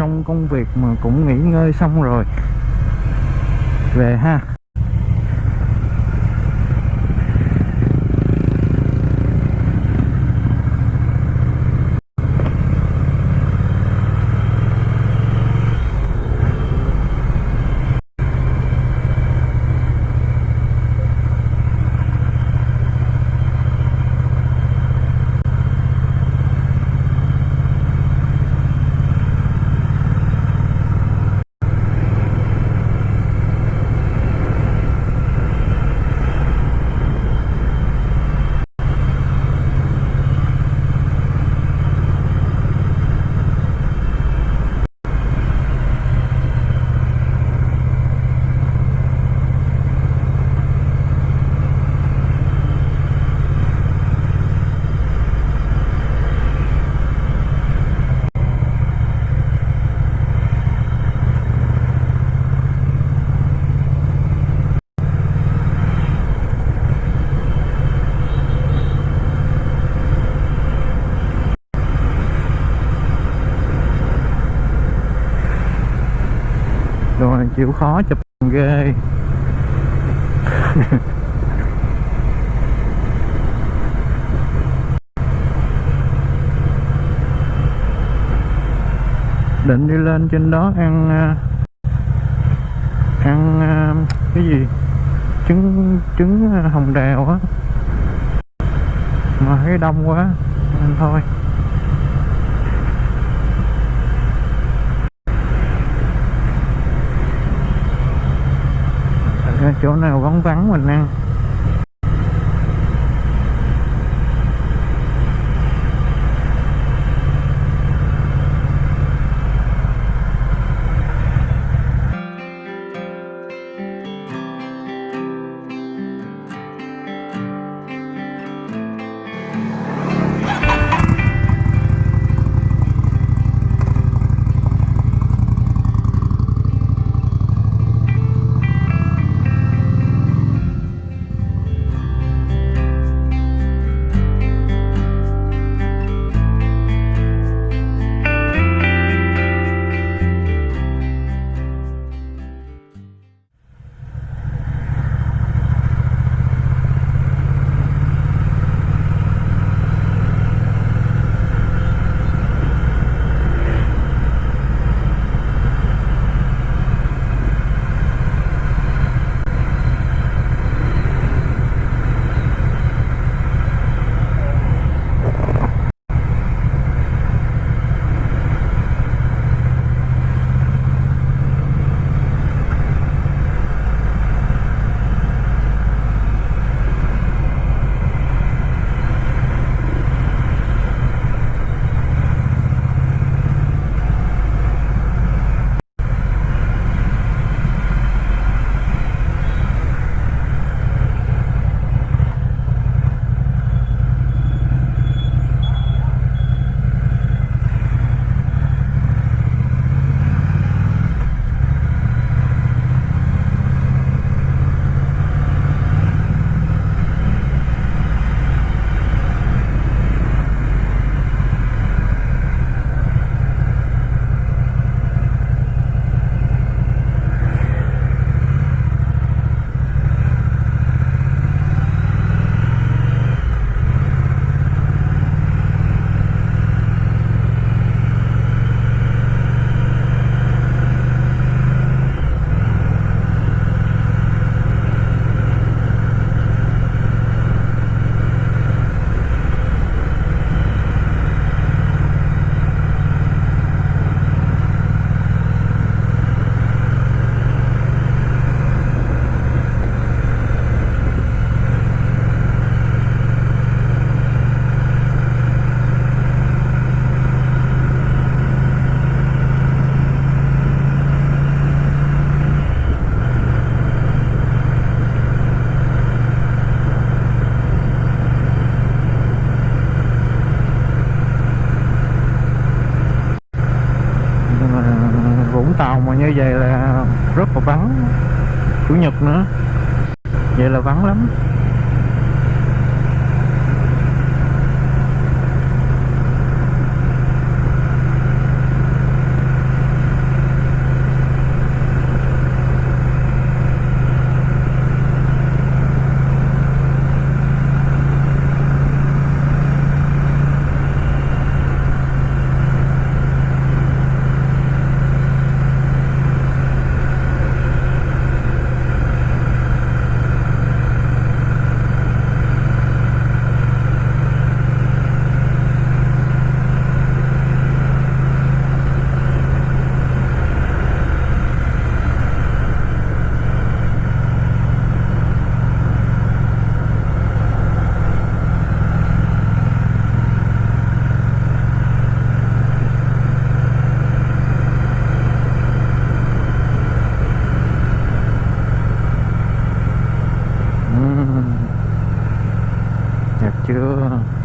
xong công việc mà cũng nghỉ ngơi xong rồi. Về ha rồi chịu khó chụp ghê. Định đi lên trên đó ăn à, ăn à, cái gì? Trứng trứng à, hồng đào á. Mà thấy đông quá nên thôi Ra chỗ nào vắng vắng mình ăn. Như vậy là rất là vắng. Chủ nhật nữa. Vậy là vắng lắm. partido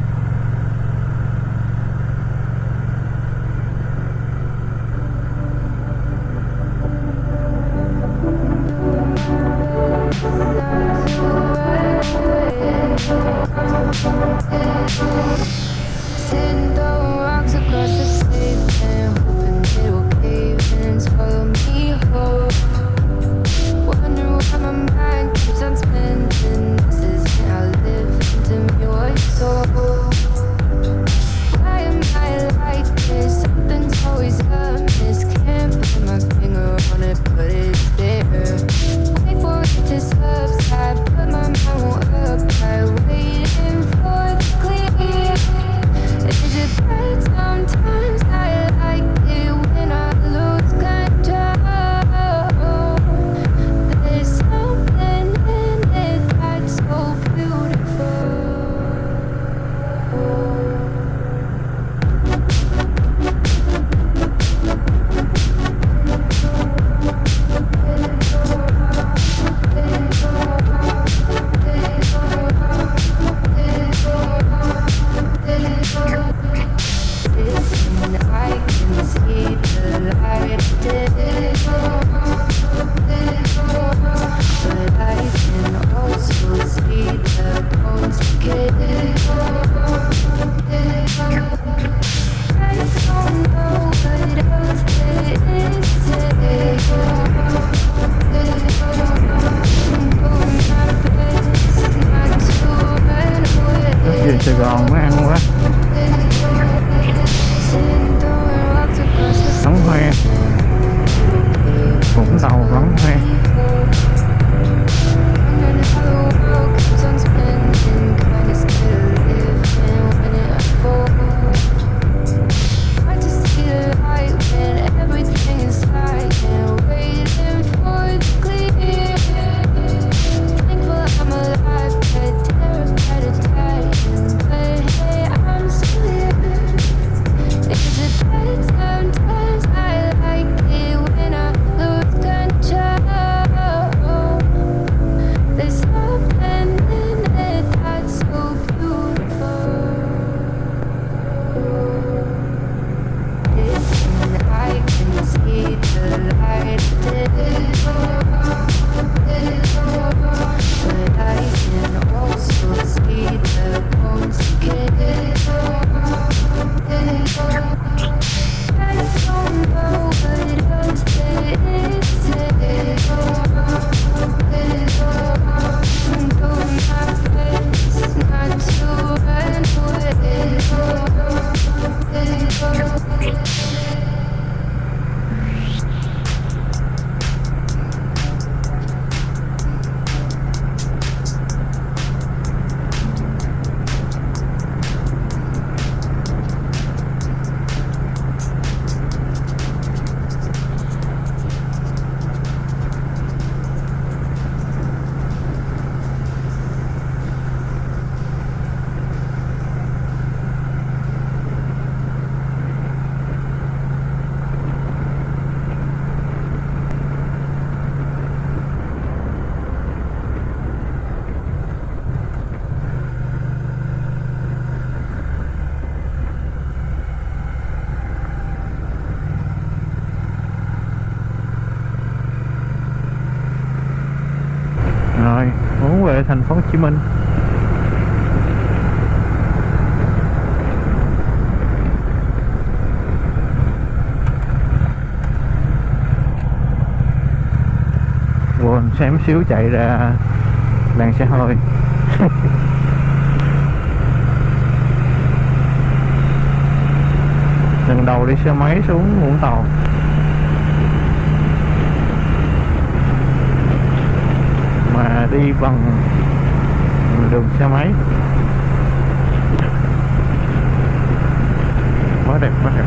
thành phố Hồ Chí Minh. Quần xém xíu chạy ra, làng xe hơi. Lần đầu đi xe máy xuống Vũng Tàu. đi bằng đường xe máy. Quá đẹp quá đẹp.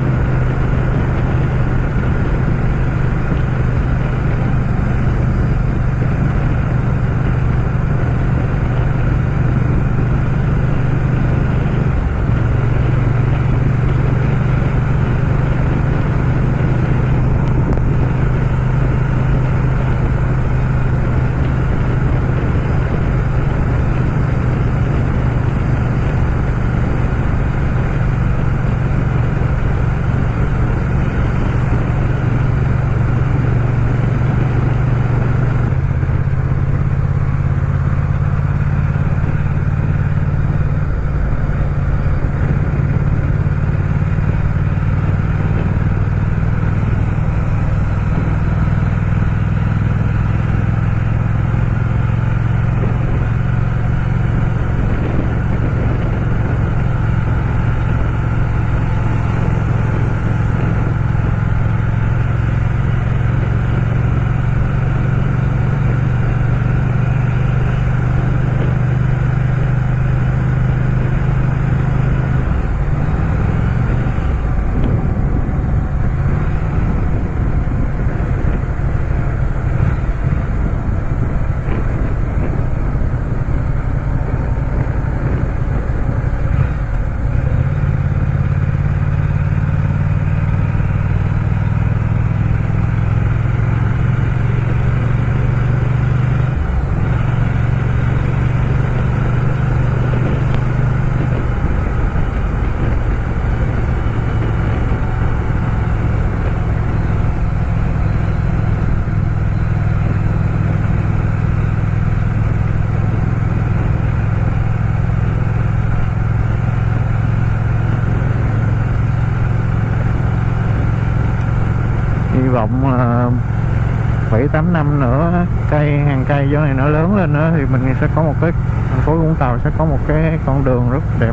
Cây hàng này nó lớn lên nữa thì mình sẽ có một cái thành phố Vũng Tàu sẽ có một cái con đường rất đẹp.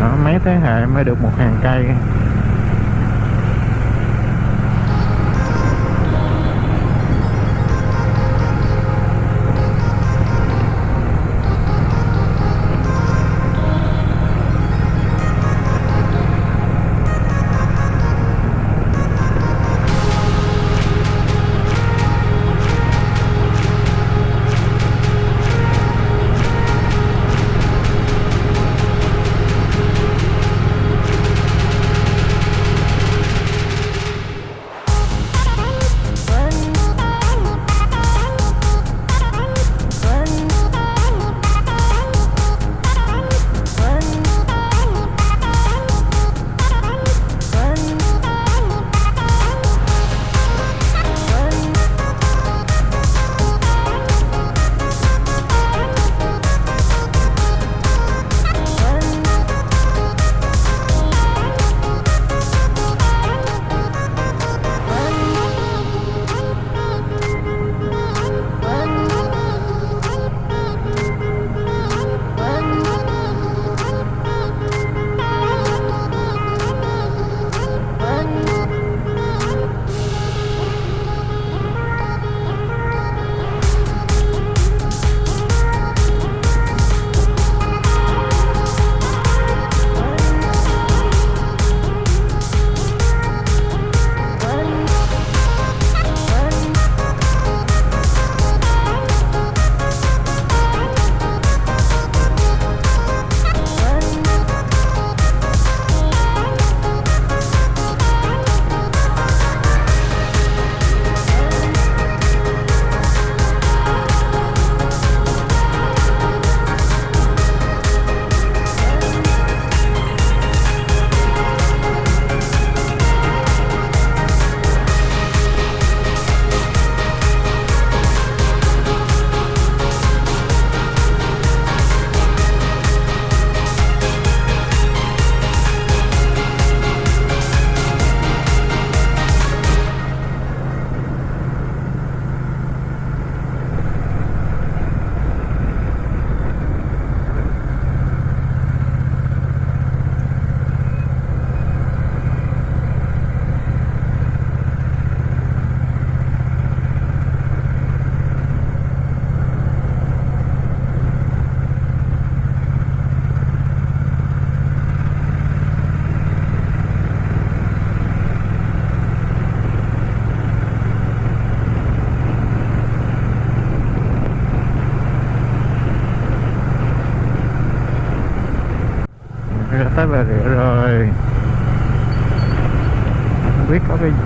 Đó, mấy thế hệ mới được một hàng cây.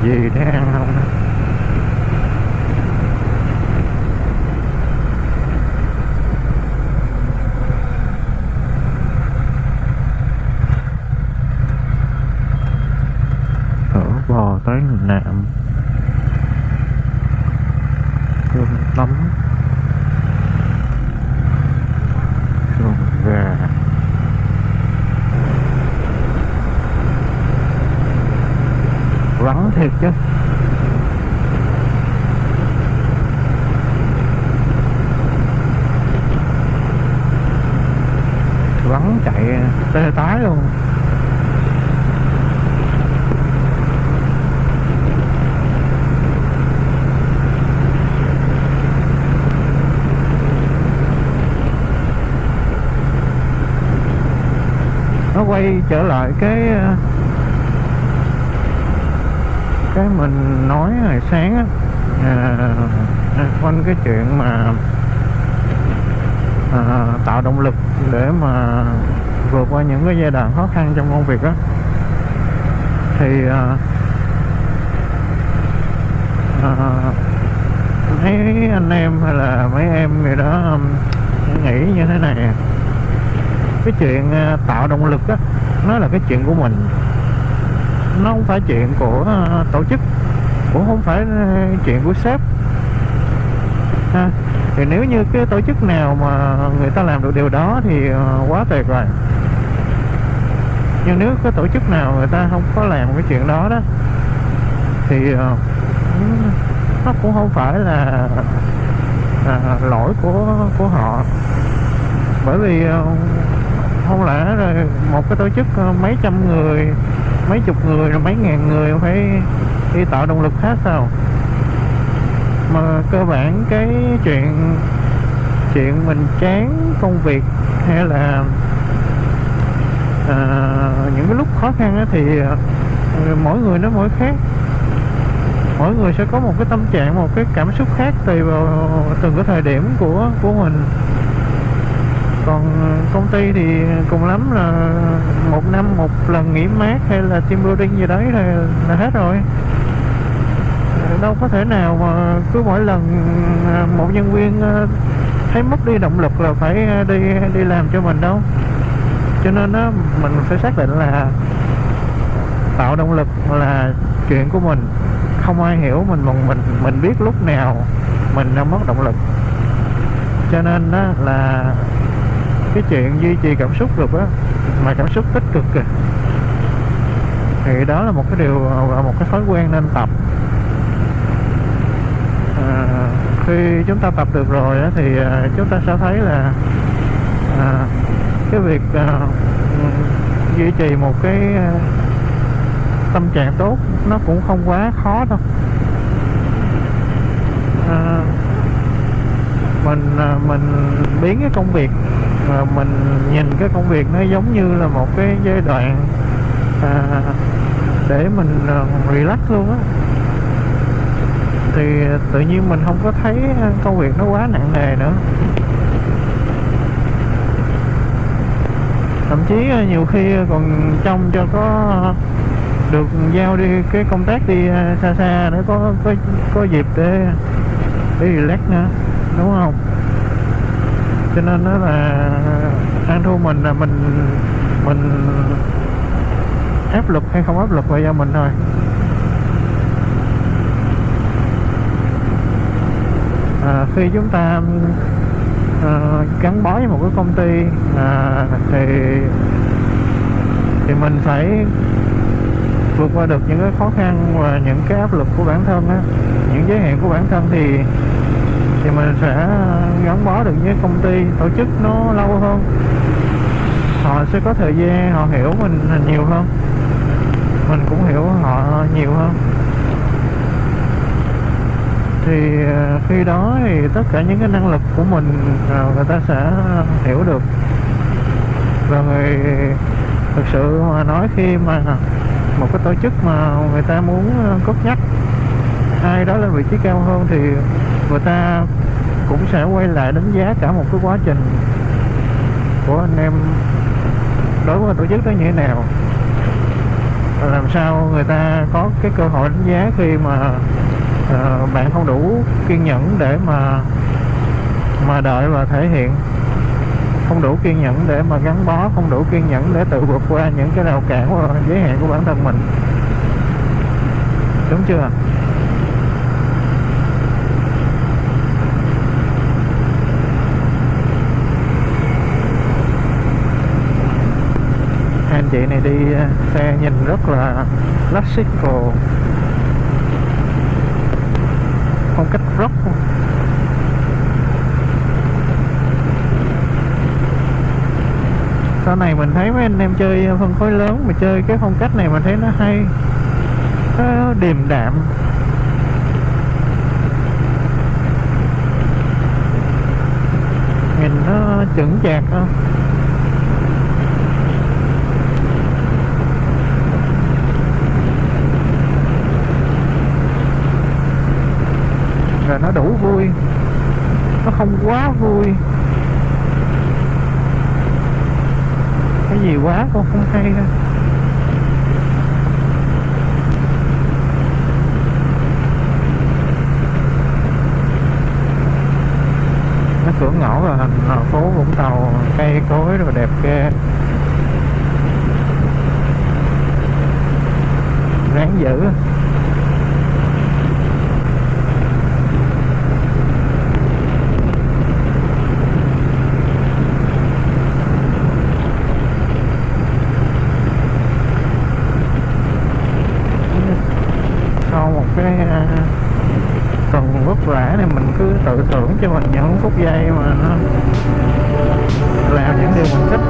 Biết có cái gì để ăn không phở bò tới nạm cơm tấm sườn gà vắng thiệt chứ vắng chạy tái luôn nó quay trở lại cái ờ, cái mình nói hồi sáng á à, quanh cái chuyện mà à, tạo động lực để mà vượt qua những cái giai đoạn khó khăn trong công việc đó thì à, à, mấy anh em hay là mấy em người đó um, nghĩ như thế này. Cái chuyện à, tạo động lực đó nó là cái chuyện của mình. Nó không phải chuyện của à, tổ chức cũng không phải à, chuyện của sếp. Ha. thì nếu như cái tổ chức nào mà người ta làm được điều đó thì quá tuyệt rồi nhưng nếu có tổ chức nào người ta không có làm cái chuyện đó đó thì ờ, nó cũng không phải là à, lỗi của của họ. Bởi vì ờ, không lẽ rồi một cái tổ chức ờ, mấy trăm người mấy chục người rồi mấy ngàn người phải đi tạo động lực khác sao? Mà cơ bản cái chuyện chuyện mình chán công việc hay là à, những cái lúc khó khăn thì à, mỗi người nó mỗi khác. Mỗi người sẽ có một cái tâm trạng một cái cảm xúc khác tùy vào từng cái thời điểm của của mình. Còn à, công ty thì cùng lắm là một năm một lần nghỉ mát hay là team building gì đấy là, là hết rồi. Đâu có thể nào mà cứ mỗi lần à, một nhân viên thấy mất đi động lực là phải đi đi làm cho mình đâu cho nên đó mình phải xác định là tạo động lực là chuyện của mình. Không ai hiểu mình mà mình mình biết lúc nào mình đang mất động lực. Cho nên đó là cái chuyện duy trì cảm xúc được á mà cảm xúc tích cực kìa thì đó là một cái điều một cái thói quen nên tập. À, khi chúng ta tập được rồi á, thì à, chúng ta sẽ thấy là à, cái việc uh, duy trì một cái uh, tâm trạng tốt nó cũng không quá khó đâu. À, mình mình biến cái công việc mà mình nhìn cái công việc nó giống như là một cái giai đoạn à, để mình relax luôn á. Thì tự nhiên mình không có thấy công việc nó quá nặng nề nữa. Thậm chí ờ, nhiều khi ờ, còn trông cho có được giao đi cái công tác đi ờ, xa xa để có có có dịp để để relax nữa đúng không? Cho nên đó là ăn thua mình là mình mình áp lực hay không áp lực là do mình thôi. À, khi chúng ta à, gắn bó với một cái công ty à, thì thì mình phải vượt qua được những cái khó khăn và những cái áp lực của bản thân á. Những giới hạn của bản thân thì thì mình sẽ gắn bó được với công ty tổ chức nó lâu hơn. Họ sẽ có thời gian họ hiểu mình nhiều hơn. Mình cũng hiểu họ nhiều hơn thì ờ, khi đó thì tất cả những cái năng lực của mình ờ, người ta sẽ hiểu được. Và người, thực sự mà nói khi mà một cái tổ chức mà người ta muốn ờ, cốt nhắc ai đó lên vị trí cao hơn thì người ta cũng sẽ quay lại đánh giá cả một cái quá trình của anh em đối với tổ chức đó như thế nào. Làm sao người ta có cái cơ hội đánh giá khi mà uh, bạn không đủ kiên nhẫn để mà mà đợi và thể hiện. Không đủ kiên nhẫn để mà gắn bó không đủ kiên nhẫn để tự vượt qua những cái rào cản và giới hạn của bản thân mình. Đúng chưa anh chị này đi ờ, xe nhìn rất là classical phong cách rock sau này mình thấy mấy anh em chơi phân khối lớn mà chơi cái phong cách này mình thấy nó hay, nó điềm đạm. Nhìn nó chững chạc không rồi nó đủ vui. Nó không quá vui. Cái gì quá con không hay đâu nó cửa ngõ là thành phố Vũng Tàu, cây cối rồi đẹp ghê. Ráng dữ cho mình những phút giây mà nó làm những điều mình thích.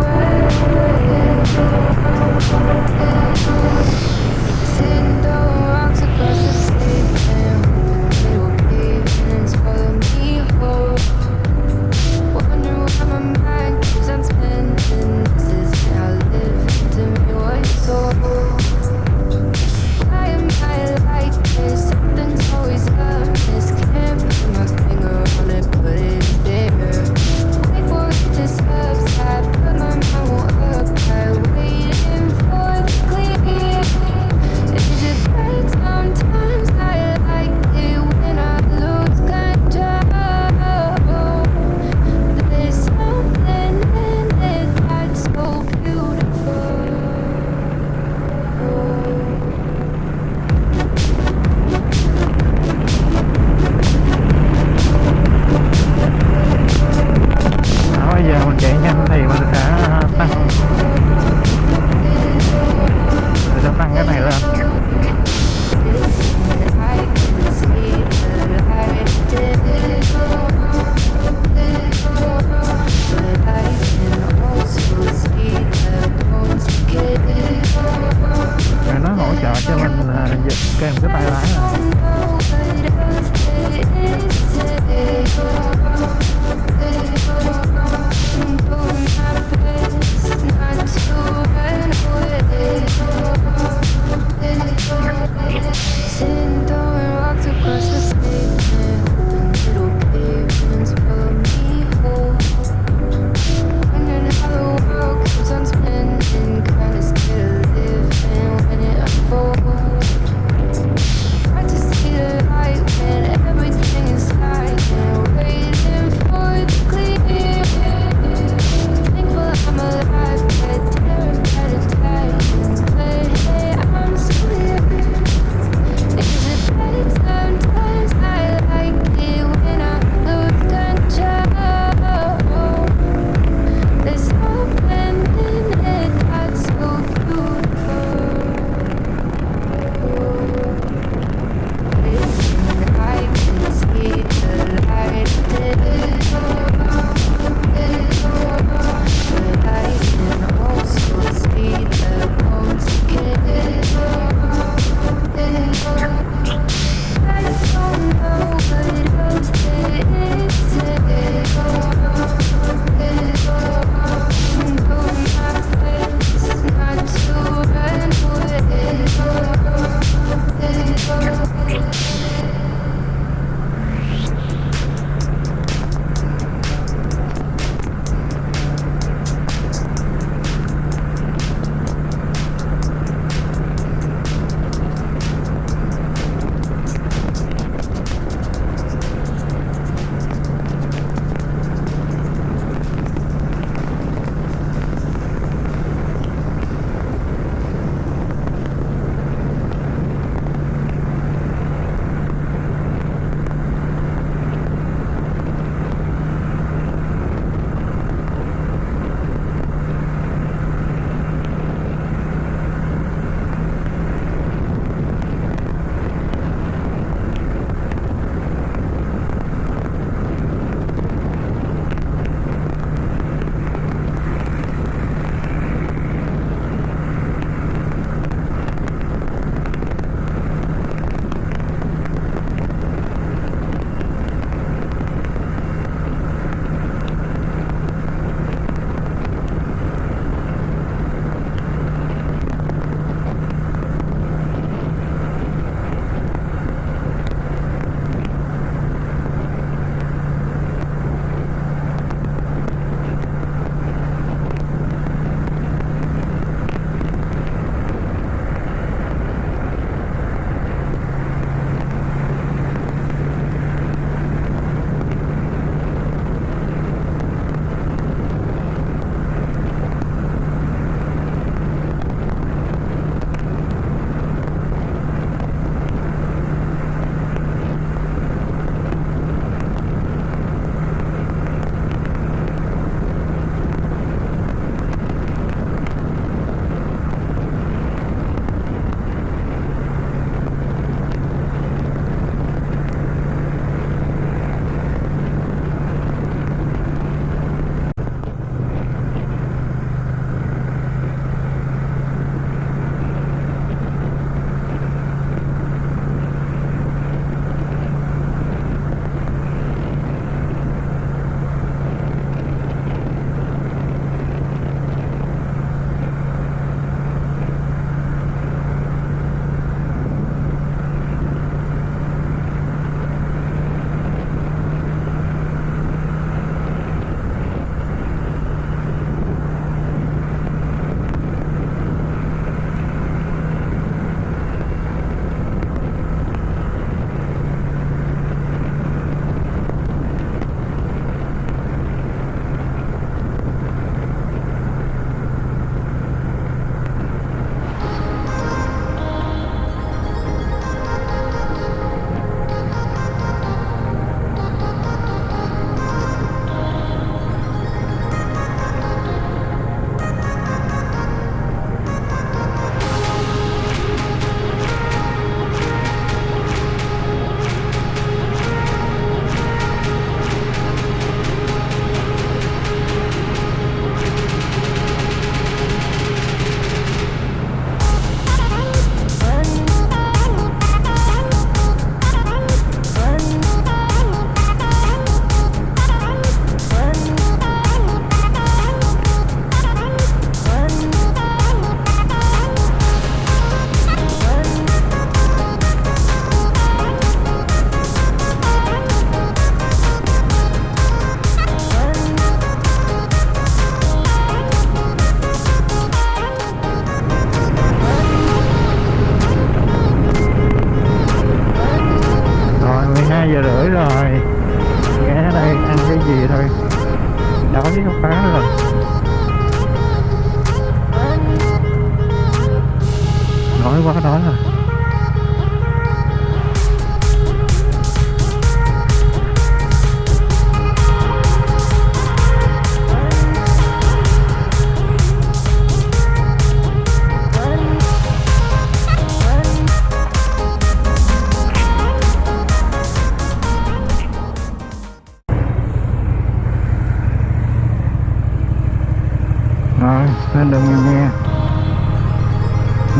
Rồi lên nghe,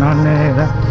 non nê đó.